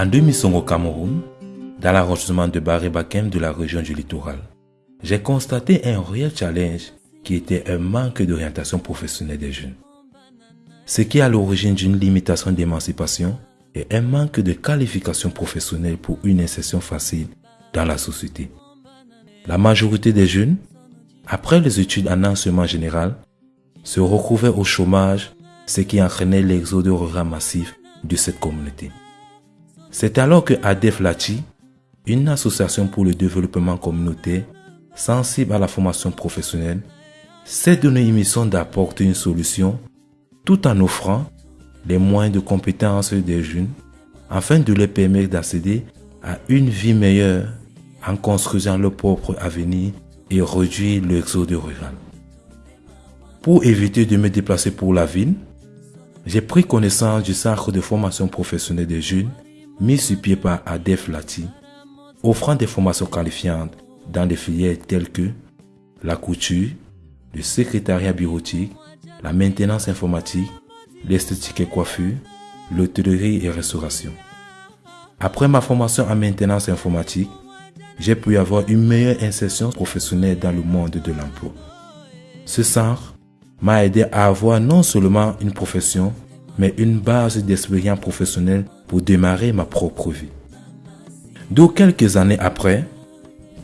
En 2005 au Cameroun, dans l'arrondissement de Baré-Bakem de la région du littoral, j'ai constaté un réel challenge qui était un manque d'orientation professionnelle des jeunes. Ce qui est à l'origine d'une limitation d'émancipation et un manque de qualification professionnelle pour une insertion facile dans la société. La majorité des jeunes, après les études en enseignement général, se retrouvaient au chômage, ce qui entraînait l'exode rural massif de cette communauté. C'est alors que ADEF Lati, une association pour le développement communautaire sensible à la formation professionnelle, s'est donné une mission d'apporter une solution tout en offrant les moyens de compétences des jeunes afin de les permettre d'accéder à une vie meilleure en construisant leur propre avenir et réduire l'exode rural. Pour éviter de me déplacer pour la ville, j'ai pris connaissance du centre de formation professionnelle des jeunes mis sur pied par ADEF Lati, offrant des formations qualifiantes dans des filières telles que la couture, le secrétariat bureautique, la maintenance informatique, l'esthétique et coiffure, l'hôtellerie et restauration. Après ma formation en maintenance informatique, j'ai pu avoir une meilleure insertion professionnelle dans le monde de l'emploi. Ce centre m'a aidé à avoir non seulement une profession, mais une base d'expérience professionnelle pour démarrer ma propre vie. D'où quelques années après,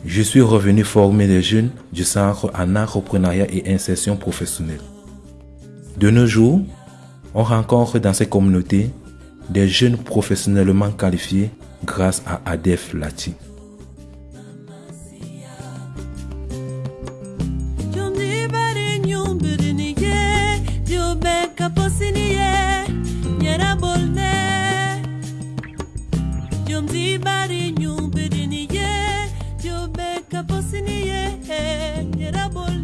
je suis revenu former les jeunes du centre en entrepreneuriat et insertion professionnelle. De nos jours, on rencontre dans ces communautés des jeunes professionnellement qualifiés grâce à ADEF Lati. Jomzibari nyumbiri niye Jobeka posi niye Nyeraboli